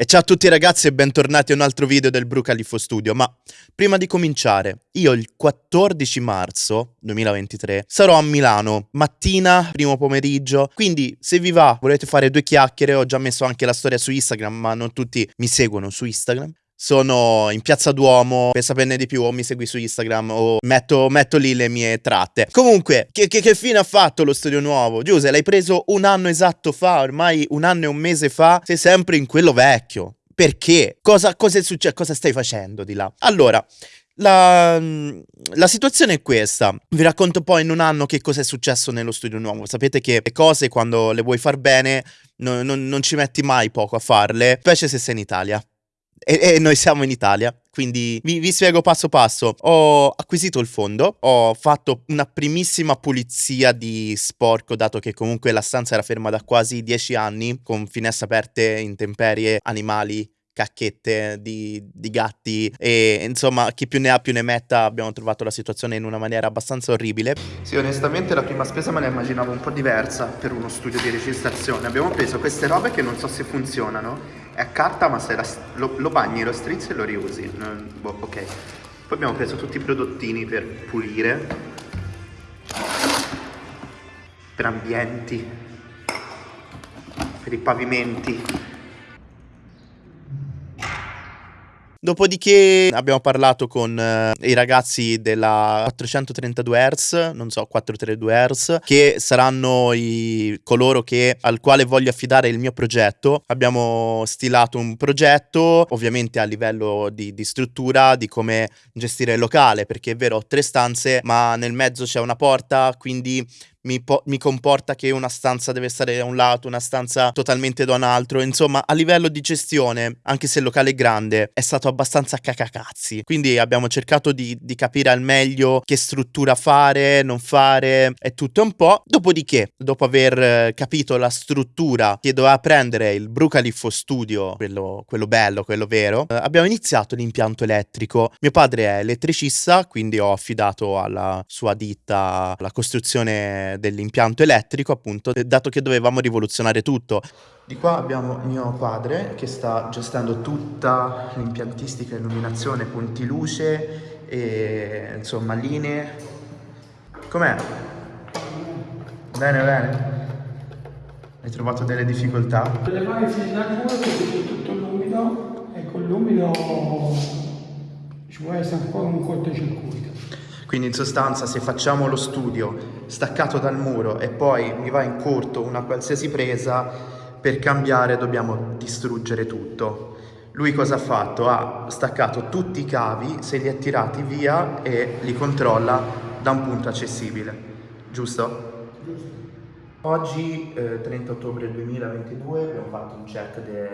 E ciao a tutti ragazzi e bentornati a un altro video del Brucalifo Studio, ma prima di cominciare, io il 14 marzo 2023 sarò a Milano, mattina, primo pomeriggio, quindi se vi va, volete fare due chiacchiere, ho già messo anche la storia su Instagram, ma non tutti mi seguono su Instagram, sono in piazza Duomo, per saperne di più o mi segui su Instagram o metto, metto lì le mie tratte. Comunque, che, che, che, fine ha fatto lo studio nuovo? Giuse, l'hai preso un anno esatto fa, ormai un anno e un mese fa, sei sempre in quello vecchio. Perché? Cosa, cosa è successo? Cosa stai facendo di là? Allora, la, la, situazione è questa. Vi racconto poi in un anno che cosa è successo nello studio nuovo. Sapete che le cose quando le vuoi far bene no, no, non ci metti mai poco a farle, specie se sei in Italia e, e noi siamo in Italia. Quindi vi, vi, spiego passo passo. Ho acquisito il fondo, ho fatto una primissima pulizia di sporco, dato che comunque la stanza era ferma da quasi dieci anni, con finestre aperte, intemperie, animali, cacchette di, di, gatti e insomma chi più ne ha più ne metta abbiamo trovato la situazione in una maniera abbastanza orribile. Sì onestamente la prima spesa me la immaginavo un po' diversa per uno studio di registrazione. Abbiamo preso queste robe che non so se funzionano, è a carta ma se la, lo, lo, bagni, lo strizzi e lo riusi. Boh, ok. Poi abbiamo preso tutti i prodottini per pulire, per ambienti, per i pavimenti. Dopodiché abbiamo parlato con uh, i ragazzi della 432 Hz, non so, 432 Hz, che saranno i, coloro che, al quale voglio affidare il mio progetto. Abbiamo stilato un progetto, ovviamente a livello di, di struttura, di come gestire il locale, perché è vero, ho tre stanze, ma nel mezzo c'è una porta, quindi mi, mi, comporta che una stanza deve stare da un lato, una stanza totalmente da un altro. Insomma, a livello di gestione, anche se il locale è grande, è stato abbastanza cacacazzi. Quindi abbiamo cercato di, di capire al meglio che struttura fare, non fare e tutto un po'. Dopodiché, dopo aver eh, capito la struttura che doveva prendere il Brucalifo Studio, quello, quello bello, quello vero, eh, abbiamo iniziato l'impianto elettrico. Mio padre è elettricista, quindi ho affidato alla sua ditta la costruzione dell'impianto elettrico, appunto, dato che dovevamo rivoluzionare tutto. Di qua abbiamo mio padre che sta gestendo tutta l'impiantistica, illuminazione, punti luce e insomma linee. Com'è? Bene, bene. Hai trovato delle difficoltà? Le varie frenature perché c'è tutto l'umido e con l'umido ci può essere ancora un cortocircuito. Quindi in sostanza se facciamo lo studio staccato dal muro e poi mi va in corto una qualsiasi presa, per cambiare dobbiamo distruggere tutto. Lui cosa ha fatto? Ha staccato tutti i cavi, se li ha tirati via e li controlla da un punto accessibile. Giusto? Giusto. Oggi, eh, 30 ottobre 2022, abbiamo fatto un check de,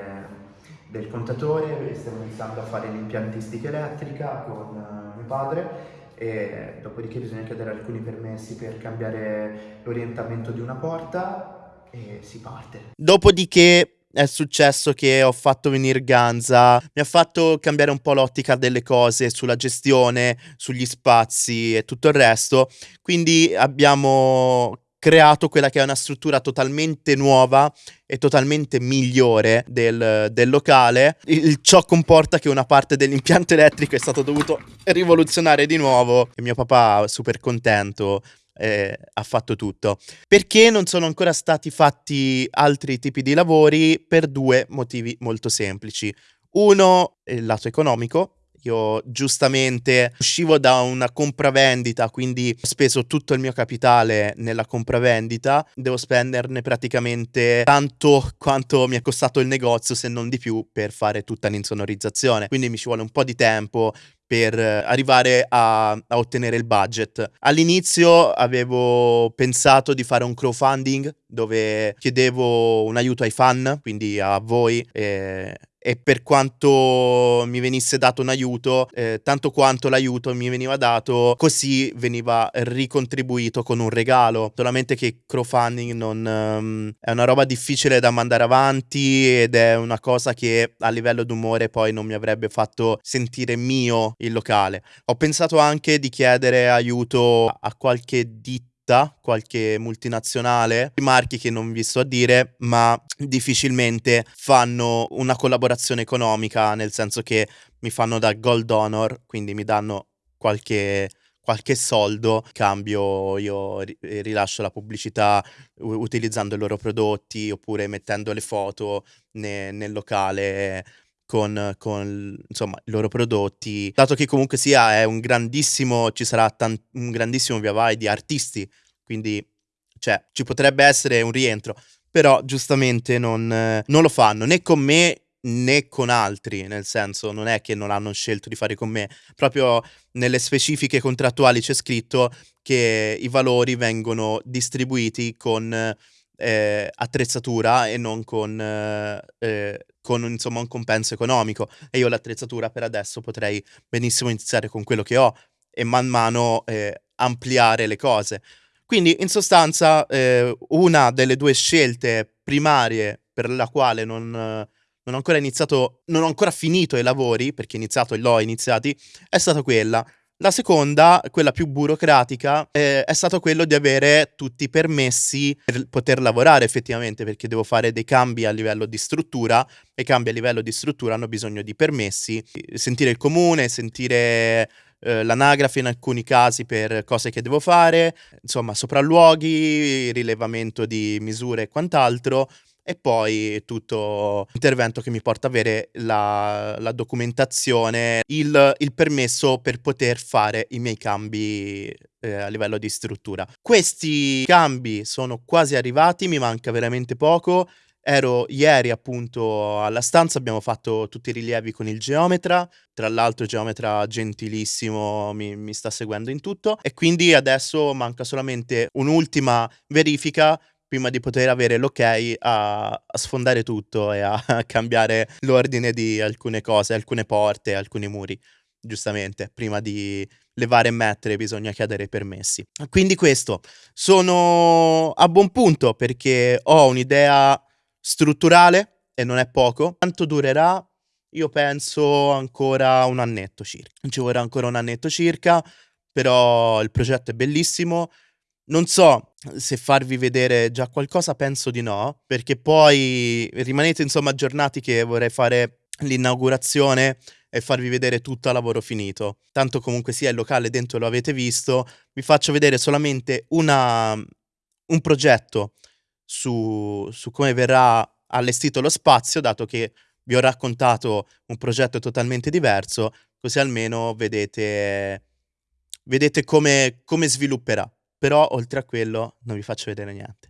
del contatore stiamo iniziando a fare l'impiantistica elettrica con uh, mio padre e dopodiché bisogna chiedere alcuni permessi per cambiare l'orientamento di una porta e si parte. Dopodiché è successo che ho fatto venire Ganza, mi ha fatto cambiare un po' l'ottica delle cose sulla gestione, sugli spazi e tutto il resto, quindi abbiamo creato quella che è una struttura totalmente nuova e totalmente migliore del, del locale. Il, ciò comporta che una parte dell'impianto elettrico è stato dovuto rivoluzionare di nuovo e mio papà super contento eh, ha fatto tutto. Perché non sono ancora stati fatti altri tipi di lavori? Per due motivi molto semplici. Uno, il lato economico, io giustamente uscivo da una compravendita, quindi ho speso tutto il mio capitale nella compravendita, devo spenderne praticamente tanto quanto mi è costato il negozio, se non di più, per fare tutta l'insonorizzazione. Quindi mi ci vuole un po' di tempo per arrivare a, a, ottenere il budget. All'inizio avevo pensato di fare un crowdfunding dove chiedevo un aiuto ai fan, quindi a voi e e per quanto mi venisse dato un aiuto, eh, tanto quanto l'aiuto mi veniva dato, così veniva ricontribuito con un regalo. Solamente che crowdfunding non, um, è una roba difficile da mandare avanti ed è una cosa che a livello d'umore poi non mi avrebbe fatto sentire mio il locale. Ho pensato anche di chiedere aiuto a qualche ditta tutta qualche multinazionale, marchi che non vi sto a dire, ma difficilmente fanno una collaborazione economica, nel senso che mi fanno da gold donor, quindi mi danno qualche qualche soldo, cambio io rilascio la pubblicità utilizzando i loro prodotti oppure mettendo le foto ne, nel locale con, con insomma, i loro prodotti, dato che comunque sia è un grandissimo, ci sarà tan- un grandissimo via vai di artisti, quindi cioè, ci potrebbe essere un rientro, però giustamente non, non lo fanno né con me né con altri, nel senso non è che non hanno scelto di fare con me, proprio nelle specifiche contrattuali c'è scritto che i valori vengono distribuiti con eh, attrezzatura e non con, eh, con insomma, un compenso economico. E io l'attrezzatura per adesso potrei benissimo iniziare con quello che ho e man mano eh, ampliare le cose. Quindi, in sostanza, eh, una delle due scelte primarie per la quale non, non ho ancora iniziato, non ho ancora finito i lavori, perché iniziato e l'ho iniziati, è stata quella la seconda, quella più burocratica, eh, è stato quello di avere tutti i permessi per poter lavorare effettivamente, perché devo fare dei cambi a livello di struttura e i cambi a livello di struttura hanno bisogno di permessi, sentire il comune, sentire eh, l'anagrafe in alcuni casi per cose che devo fare, insomma sopralluoghi, rilevamento di misure e quant'altro e poi tutto intervento che mi porta a avere la, la documentazione, il, il, permesso per poter fare i miei cambi eh, a livello di struttura. Questi cambi sono quasi arrivati, mi manca veramente poco. Ero ieri appunto alla stanza, abbiamo fatto tutti i rilievi con il geometra, tra l'altro il geometra gentilissimo mi, mi sta seguendo in tutto e quindi adesso manca solamente un'ultima verifica prima di poter avere l'ok a, a sfondare tutto e a, a cambiare l'ordine di alcune cose, alcune porte, alcuni muri giustamente, prima di levare e mettere bisogna chiedere permessi. Quindi questo, sono a buon punto perché ho un'idea strutturale e non è poco. Quanto durerà? Io penso ancora un annetto circa. Ci vorrà ancora un annetto circa, però il progetto è bellissimo. Non so se farvi vedere già qualcosa, penso di no, perché poi rimanete insomma aggiornati che vorrei fare l'inaugurazione e farvi vedere tutto a lavoro finito. Tanto comunque sia il locale dentro lo avete visto, vi faccio vedere solamente una, un progetto su, su come verrà allestito lo spazio, dato che vi ho raccontato un progetto totalmente diverso, così almeno vedete, vedete come, come svilupperà però oltre a quello non vi faccio vedere niente.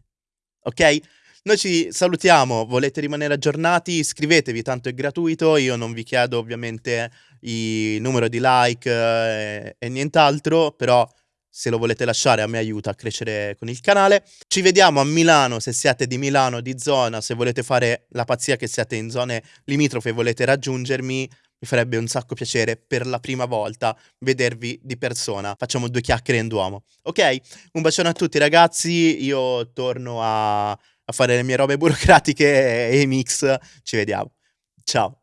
Ok? Noi ci salutiamo, volete rimanere aggiornati? Iscrivetevi, tanto è gratuito, io non vi chiedo ovviamente il numero di like eh, e nient'altro, però se lo volete lasciare a me aiuta a crescere con il canale. Ci vediamo a Milano se siete di Milano, di zona, se volete fare la pazzia che siete in zone limitrofe e volete raggiungermi, mi farebbe un sacco piacere per la prima volta vedervi di persona. Facciamo due chiacchiere in duomo. Ok? Un bacione a tutti ragazzi, io torno a, a fare le mie robe burocratiche e mix. Ci vediamo. Ciao.